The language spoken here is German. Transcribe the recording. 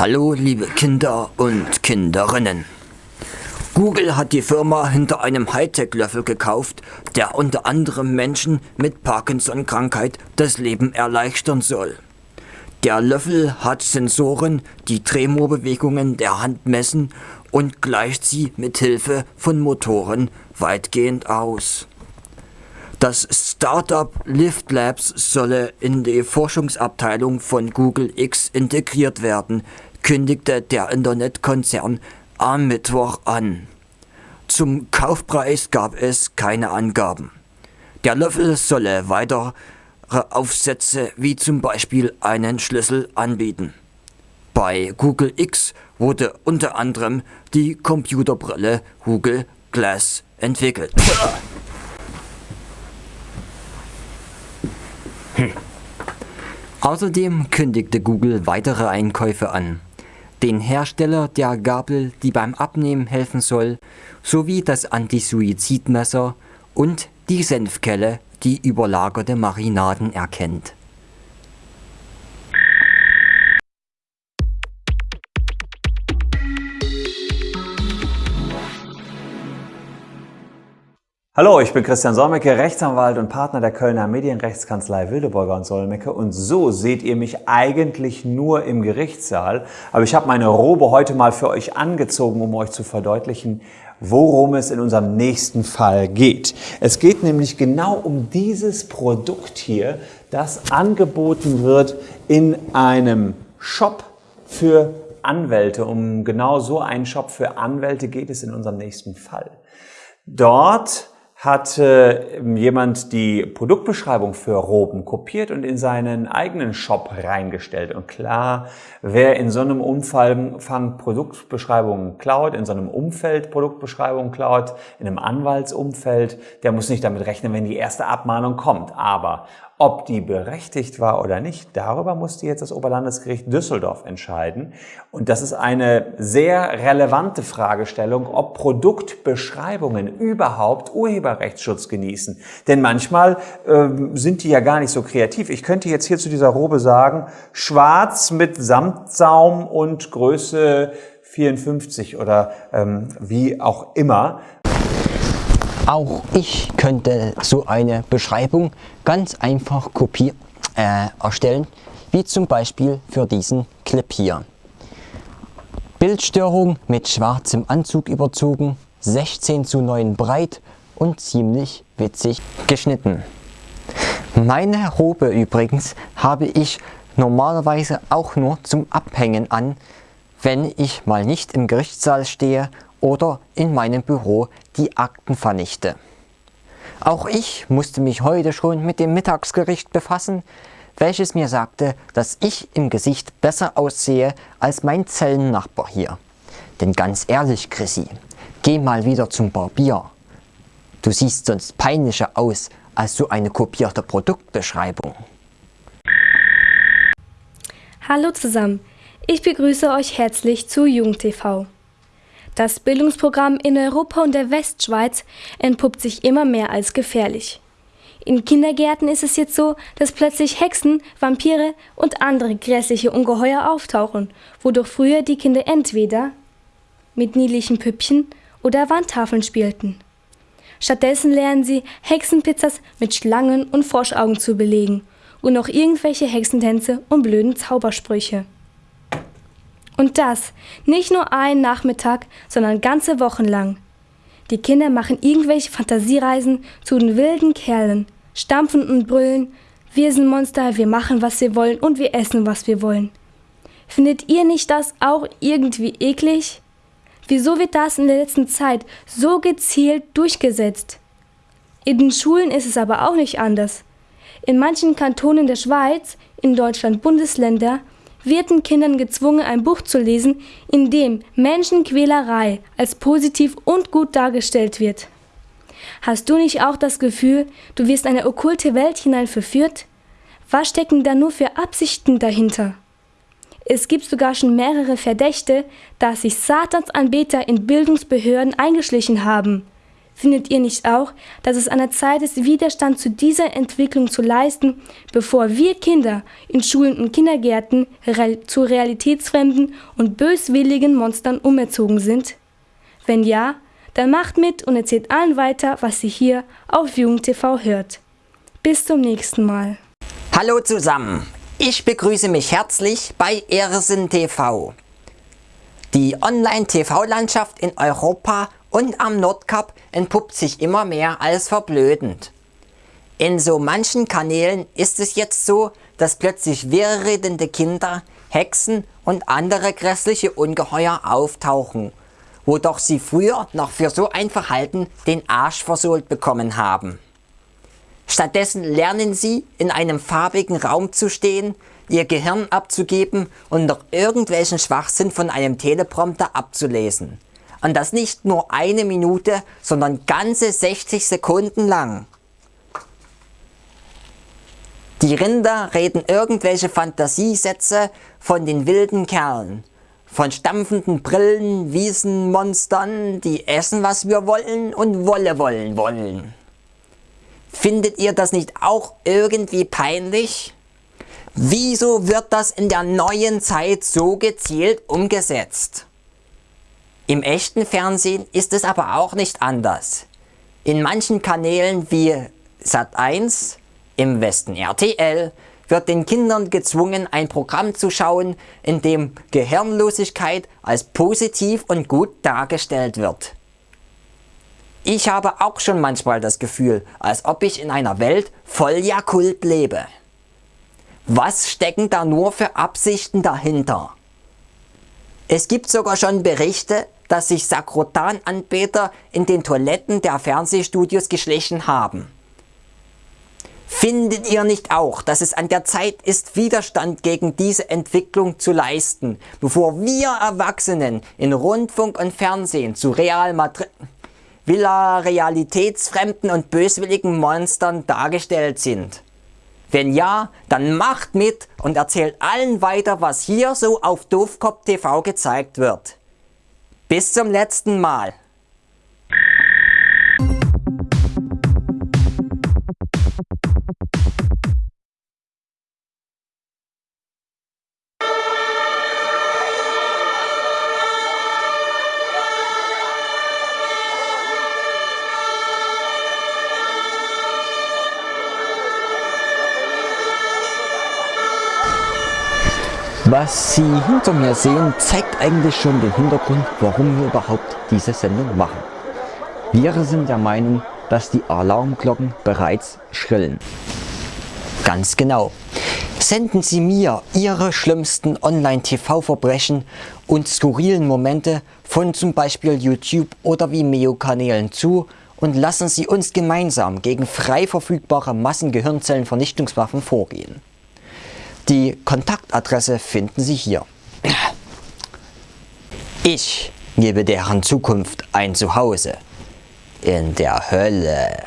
Hallo liebe Kinder und Kinderinnen. Google hat die Firma hinter einem Hightech-Löffel gekauft, der unter anderem Menschen mit Parkinson-Krankheit das Leben erleichtern soll. Der Löffel hat Sensoren, die Tremorbewegungen der Hand messen und gleicht sie mit Hilfe von Motoren weitgehend aus. Das Startup Lift Labs solle in die Forschungsabteilung von Google X integriert werden, kündigte der Internetkonzern am Mittwoch an. Zum Kaufpreis gab es keine Angaben. Der Löffel solle weitere Aufsätze wie zum Beispiel einen Schlüssel anbieten. Bei Google X wurde unter anderem die Computerbrille Google Glass entwickelt. Hm. Außerdem kündigte Google weitere Einkäufe an. Den Hersteller der Gabel, die beim Abnehmen helfen soll, sowie das Antisuizidmesser und die Senfkelle, die überlagerte Marinaden erkennt. Hallo, ich bin Christian Solmecke, Rechtsanwalt und Partner der Kölner Medienrechtskanzlei Wildeborger und Solmecke und so seht ihr mich eigentlich nur im Gerichtssaal, aber ich habe meine Robe heute mal für euch angezogen, um euch zu verdeutlichen, worum es in unserem nächsten Fall geht. Es geht nämlich genau um dieses Produkt hier, das angeboten wird in einem Shop für Anwälte. Um genau so einen Shop für Anwälte geht es in unserem nächsten Fall. Dort hat äh, jemand die Produktbeschreibung für Roben kopiert und in seinen eigenen Shop reingestellt. Und klar, wer in so einem Umfang Produktbeschreibungen klaut, in so einem Umfeld Produktbeschreibungen klaut, in einem Anwaltsumfeld, der muss nicht damit rechnen, wenn die erste Abmahnung kommt. Aber ob die berechtigt war oder nicht, darüber musste jetzt das Oberlandesgericht Düsseldorf entscheiden. Und das ist eine sehr relevante Fragestellung, ob Produktbeschreibungen überhaupt Urheberrechtsschutz genießen. Denn manchmal äh, sind die ja gar nicht so kreativ. Ich könnte jetzt hier zu dieser Robe sagen, schwarz mit Samtsaum und Größe 54 oder ähm, wie auch immer. Auch ich könnte so eine Beschreibung ganz einfach kopier äh, erstellen, wie zum Beispiel für diesen Clip hier. Bildstörung mit schwarzem Anzug überzogen, 16 zu 9 breit und ziemlich witzig geschnitten. Meine Robe übrigens habe ich normalerweise auch nur zum Abhängen an, wenn ich mal nicht im Gerichtssaal stehe oder in meinem Büro die Akten vernichte. Auch ich musste mich heute schon mit dem Mittagsgericht befassen, welches mir sagte, dass ich im Gesicht besser aussehe als mein Zellennachbar hier. Denn ganz ehrlich, Chrissy, geh mal wieder zum Barbier. Du siehst sonst peinlicher aus als so eine kopierte Produktbeschreibung. Hallo zusammen, ich begrüße euch herzlich zu JungTV. Das Bildungsprogramm in Europa und der Westschweiz entpuppt sich immer mehr als gefährlich. In Kindergärten ist es jetzt so, dass plötzlich Hexen, Vampire und andere grässliche Ungeheuer auftauchen, wodurch früher die Kinder entweder mit niedlichen Püppchen oder Wandtafeln spielten. Stattdessen lernen sie, Hexenpizzas mit Schlangen und Froschaugen zu belegen und noch irgendwelche Hexentänze und blöden Zaubersprüche. Und das nicht nur einen Nachmittag, sondern ganze Wochen lang. Die Kinder machen irgendwelche Fantasiereisen zu den wilden Kerlen, stampfen und brüllen, wir sind Monster, wir machen, was wir wollen und wir essen, was wir wollen. Findet ihr nicht das auch irgendwie eklig? Wieso wird das in der letzten Zeit so gezielt durchgesetzt? In den Schulen ist es aber auch nicht anders. In manchen Kantonen der Schweiz, in Deutschland Bundesländer, wird den Kindern gezwungen, ein Buch zu lesen, in dem Menschenquälerei als positiv und gut dargestellt wird. Hast du nicht auch das Gefühl, du wirst eine okkulte Welt hinein verführt? Was stecken da nur für Absichten dahinter? Es gibt sogar schon mehrere Verdächte, dass sich Satansanbeter in Bildungsbehörden eingeschlichen haben. Findet ihr nicht auch, dass es an der Zeit ist, Widerstand zu dieser Entwicklung zu leisten, bevor wir Kinder in Schulen und Kindergärten zu realitätsfremden und böswilligen Monstern umerzogen sind? Wenn ja, dann macht mit und erzählt allen weiter, was ihr hier auf JugendTV hört. Bis zum nächsten Mal. Hallo zusammen, ich begrüße mich herzlich bei Ersen TV. Die Online-TV-Landschaft in Europa und am Nordkap entpuppt sich immer mehr als verblödend. In so manchen Kanälen ist es jetzt so, dass plötzlich wirrredende Kinder, Hexen und andere grässliche Ungeheuer auftauchen, wo doch sie früher noch für so ein Verhalten den Arsch versohlt bekommen haben. Stattdessen lernen sie, in einem farbigen Raum zu stehen, ihr Gehirn abzugeben und noch irgendwelchen Schwachsinn von einem Teleprompter abzulesen. Und das nicht nur eine Minute, sondern ganze 60 Sekunden lang. Die Rinder reden irgendwelche Fantasiesätze von den wilden Kerlen. Von stampfenden Brillen, Wiesenmonstern, die essen was wir wollen und Wolle wollen wollen. Findet ihr das nicht auch irgendwie peinlich? Wieso wird das in der neuen Zeit so gezielt umgesetzt? Im echten Fernsehen ist es aber auch nicht anders. In manchen Kanälen wie Sat1, im Westen RTL, wird den Kindern gezwungen, ein Programm zu schauen, in dem Gehirnlosigkeit als positiv und gut dargestellt wird. Ich habe auch schon manchmal das Gefühl, als ob ich in einer Welt voll Jakult lebe. Was stecken da nur für Absichten dahinter? Es gibt sogar schon Berichte, dass sich Sakrotan-Anbeter in den Toiletten der Fernsehstudios geschlichen haben. Findet ihr nicht auch, dass es an der Zeit ist, Widerstand gegen diese Entwicklung zu leisten, bevor wir Erwachsenen in Rundfunk und Fernsehen zu Real Madrid, Villa realitätsfremden und böswilligen Monstern dargestellt sind? Wenn ja, dann macht mit und erzählt allen weiter, was hier so auf Doofkopf TV gezeigt wird. Bis zum letzten Mal. Was Sie hinter mir sehen, zeigt eigentlich schon den Hintergrund, warum wir überhaupt diese Sendung machen. Wir sind der Meinung, dass die Alarmglocken bereits schrillen. Ganz genau. Senden Sie mir Ihre schlimmsten Online-TV-Verbrechen und skurrilen Momente von zum Beispiel YouTube oder Vimeo-Kanälen zu und lassen Sie uns gemeinsam gegen frei verfügbare Massengehirnzellenvernichtungswaffen vorgehen. Die Kontaktadresse finden Sie hier. Ich gebe deren Zukunft ein Zuhause in der Hölle.